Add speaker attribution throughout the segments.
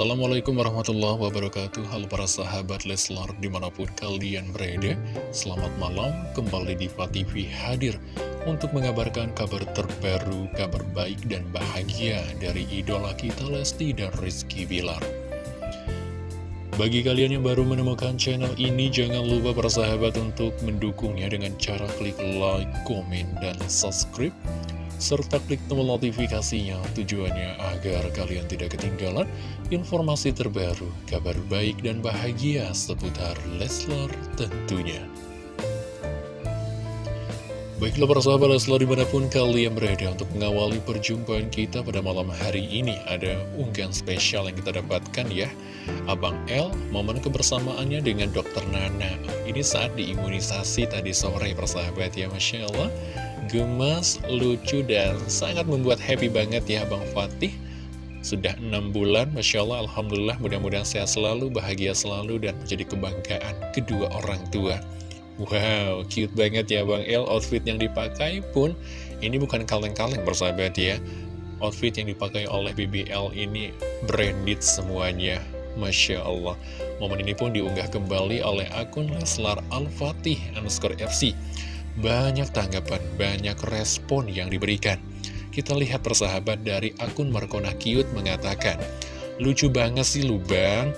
Speaker 1: Assalamualaikum warahmatullahi wabarakatuh. Halo para sahabat Leslar di mana pun kalian berada Selamat malam. Kembali di TV hadir Untuk mengabarkan kabar terbaru, kabar baik dan bahagia Dari idola kita Lesti dan Rizky Bilar. Bagi kalian yang baru menemukan channel ini, jangan lupa para sahabat untuk mendukungnya dengan cara klik like, komen, dan subscribe serta klik tombol notifikasinya tujuannya agar kalian tidak ketinggalan informasi terbaru, kabar baik dan bahagia seputar Leslar tentunya. Baiklah para sahabat Leslar di mana pun kalian berada untuk mengawali perjumpaan kita pada malam hari ini Ada unggahan spesial yang kita dapatkan ya. Abang L, momen kebersamaannya dengan dokter Nana. Ini saat diimunisasi tadi sore persahabat ya Masya Allah gemas, lucu, dan sangat membuat happy banget ya Bang Fatih. Sudah enam bulan, Masya Allah, Alhamdulillah, mudah-mudahan sehat selalu, bahagia selalu, dan menjadi kebanggaan kedua orang tua. Wow, cute banget ya Bang El, outfit yang dipakai pun ini bukan kaleng-kaleng bersahabat ya. Outfit yang dipakai oleh BBL ini branded semuanya Masya Allah. Momen ini pun diunggah kembali oleh akun Leslar Al-Fatih underscore FC banyak tanggapan, banyak respon yang diberikan. Kita lihat persahabat dari akun Markona Cute mengatakan, Lucu banget sih lu bang,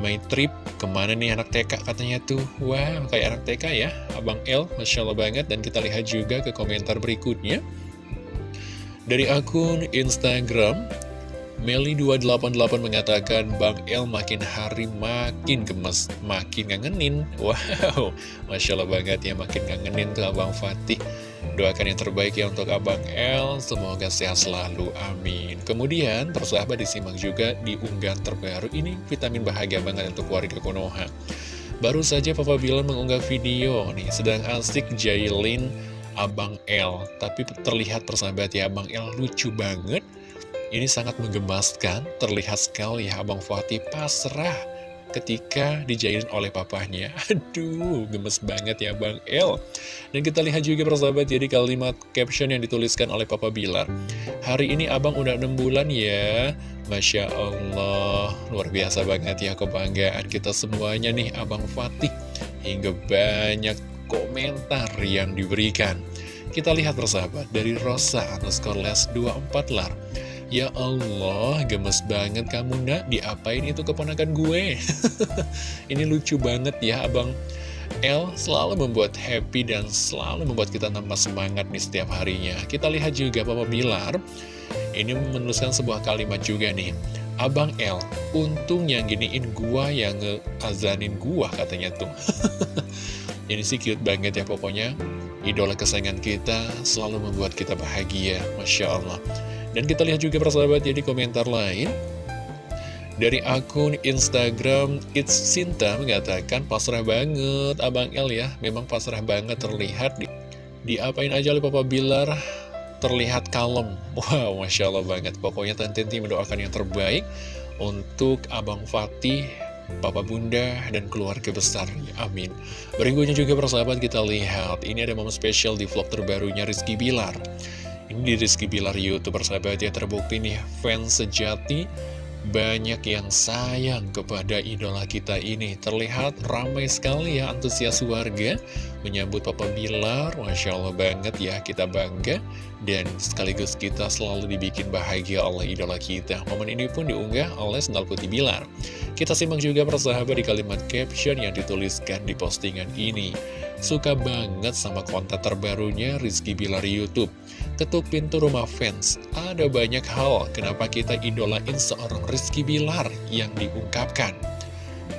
Speaker 1: my trip, ke mana nih anak TK katanya tuh. Wah, kayak anak TK ya, Abang L, Masya Allah banget. Dan kita lihat juga ke komentar berikutnya. Dari akun Instagram Meli288 mengatakan Bang El makin hari makin gemes, makin ngangenin. Wow, Masya Allah banget ya makin ngangenin tuh Abang Fatih. Doakan yang terbaik ya untuk Abang El, semoga sehat selalu, amin. Kemudian, persahabat disimak juga di unggahan terbaru ini, vitamin bahagia banget untuk warga Konoha. Baru saja Papa Bilar mengunggah video nih, sedang asik jailin Abang El. Tapi terlihat persahabat ya, Abang El lucu banget ini sangat menggemaskan, terlihat sekali ya Abang Fatih pasrah ketika dijailin oleh papahnya. Aduh, gemes banget ya Bang El. Dan kita lihat juga persahabat jadi kalimat caption yang dituliskan oleh Papa Bilar. Hari ini Abang udah 6 bulan ya. Masya Allah, luar biasa banget ya kebanggaan kita semuanya nih Abang Fatih. Hingga banyak komentar yang diberikan. Kita lihat persahabat dari Rosa underscore les 24 lar. Ya Allah, gemes banget kamu nak, diapain itu keponakan gue? Ini lucu banget ya abang L selalu membuat happy dan selalu membuat kita tambah semangat nih setiap harinya. Kita lihat juga Papa Bilar, ini menuliskan sebuah kalimat juga nih. Abang L, untung yang giniin gua yang ngeazanin gua katanya tuh. Ini sih cute banget ya pokoknya. Idola kesayangan kita selalu membuat kita bahagia, Masya Allah. Dan kita lihat juga persahabat ya di komentar lain. Dari akun Instagram It's Sinta mengatakan pasrah banget Abang El ya. Memang pasrah banget terlihat di, Diapain aja oleh Papa Bilar? Terlihat kalem. Wow Masya Allah banget. Pokoknya Tante Tinti mendoakan yang terbaik Untuk Abang Fatih Papa Bunda dan keluarga besarnya. Amin. Berikutnya juga persahabat kita lihat. Ini ada momen spesial di vlog terbarunya Rizky Bilar ini di Rizky Bilar Youtuber sahabat ya terbukti nih fans sejati. Banyak yang sayang kepada idola kita ini. Terlihat ramai sekali ya antusias warga Menyambut Papa Bilar. Masya Allah banget ya kita bangga. Dan sekaligus kita selalu dibikin bahagia oleh idola kita. Momen ini pun diunggah oleh Sendal Putih Bilar. Kita simak juga persahabat di kalimat caption yang dituliskan di postingan ini. Suka banget sama konten terbarunya Rizky Bilar Youtube. Ketuk pintu rumah fans. Ada banyak hal kenapa kita idolain seorang Rizky Bilar yang diungkapkan.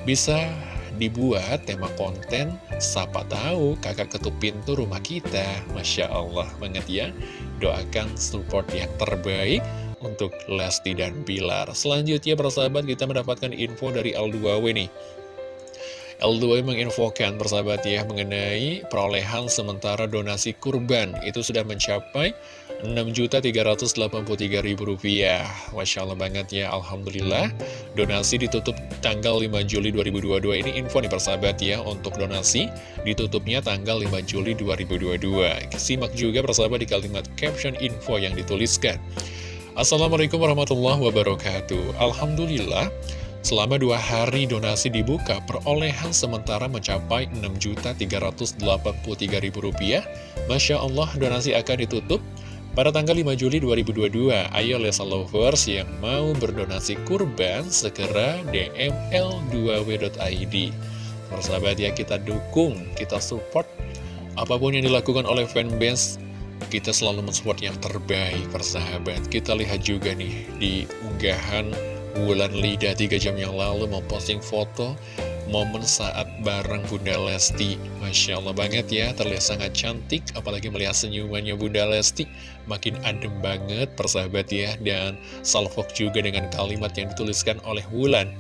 Speaker 1: Bisa dibuat tema konten, siapa tahu kakak ketuk pintu rumah kita. Masya Allah banget ya. Doakan support yang terbaik untuk Lesti dan Bilar. Selanjutnya persahabat kita mendapatkan info dari L2W nih. L2 menginfokan persahabat ya mengenai perolehan sementara donasi kurban. Itu sudah mencapai Rp6.383.000 Masya Allah banget ya Alhamdulillah. Donasi ditutup tanggal 5 Juli 2022 ini info nih persahabat ya untuk donasi ditutupnya tanggal 5 Juli 2022 simak juga persahabat di kalimat caption info yang dituliskan. Assalamualaikum warahmatullahi wabarakatuh. Alhamdulillah Selama dua hari donasi dibuka, perolehan sementara mencapai Rp6.383.000. Masya Allah, donasi akan ditutup pada tanggal 5 Juli 2022. Ayo Lesa Lovers yang mau berdonasi kurban, segera DM l2w.id. Persahabat ya, kita dukung, kita support apa pun yang dilakukan oleh fanbase kita selalu mensupport yang terbaik persahabat Kita lihat juga nih di unggahan Wulan Lida 3 jam yang lalu memposting foto momen saat bareng Bunda Lesti. Masya Allah banget ya, terlihat sangat cantik Apalagi melihat senyumannya Bunda Lesti. Makin adem banget persahabat ya Dan salvok juga dengan kalimat yang dituliskan oleh Wulan.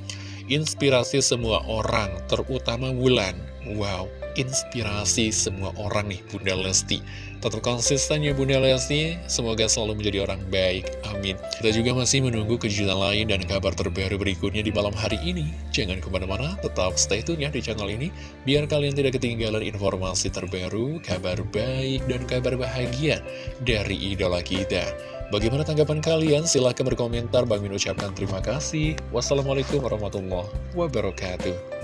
Speaker 1: Inspirasi semua orang, terutama Wulan. Wow, inspirasi semua orang nih Bunda Lesti. Tetap konsisten ya Bunda Lesti. Semoga selalu menjadi orang baik, amin. Kita juga masih menunggu kejutan lain dan kabar terbaru berikutnya di malam hari ini. Jangan ke mana-mana, tetap stay tune ya di channel ini Biar kalian tidak ketinggalan informasi terbaru, kabar baik, dan kabar bahagia dari idola kita. Bagaimana tanggapan kalian? Silahkan berkomentar. Bang Min ucapkan terima kasih. Wassalamualaikum warahmatullahi wabarakatuh